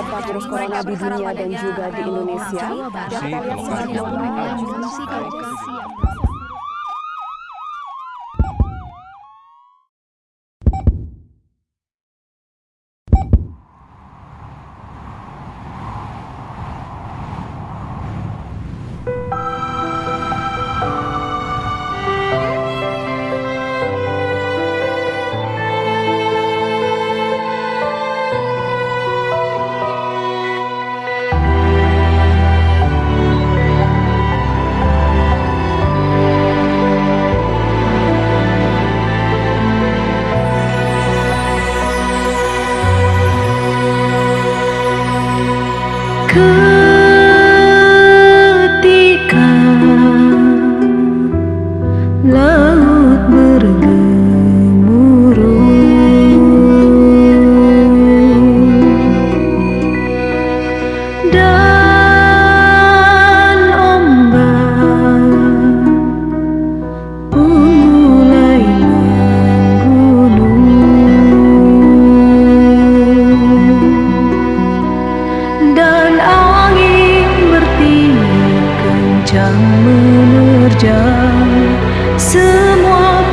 wabah virus corona di dunia dan juga di Indonesia. Dapat juga sebagai could dan angin bertiup kencang menerjang semua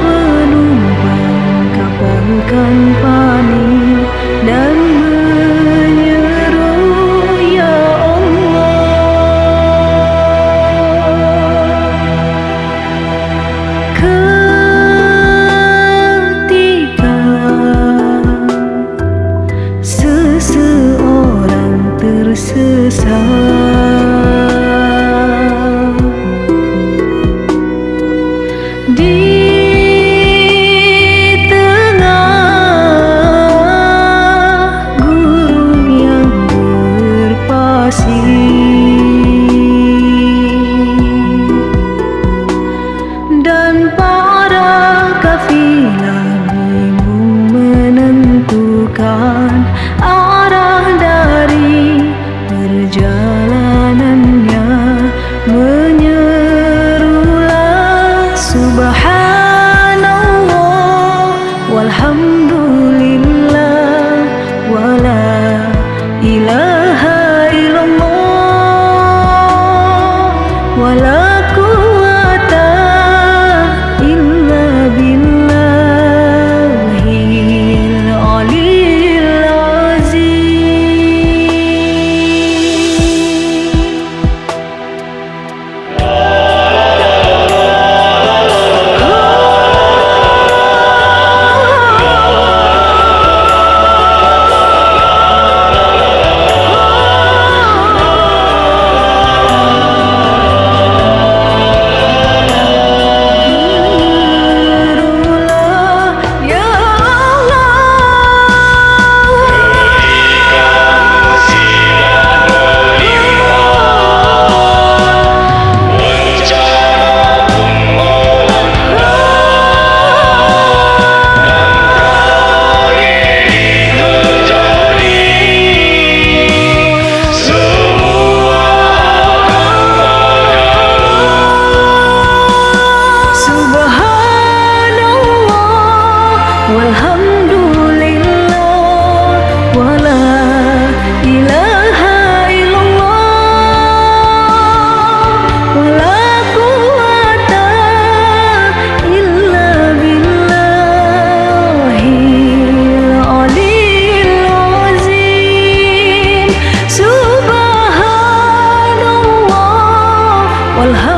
You. والهوى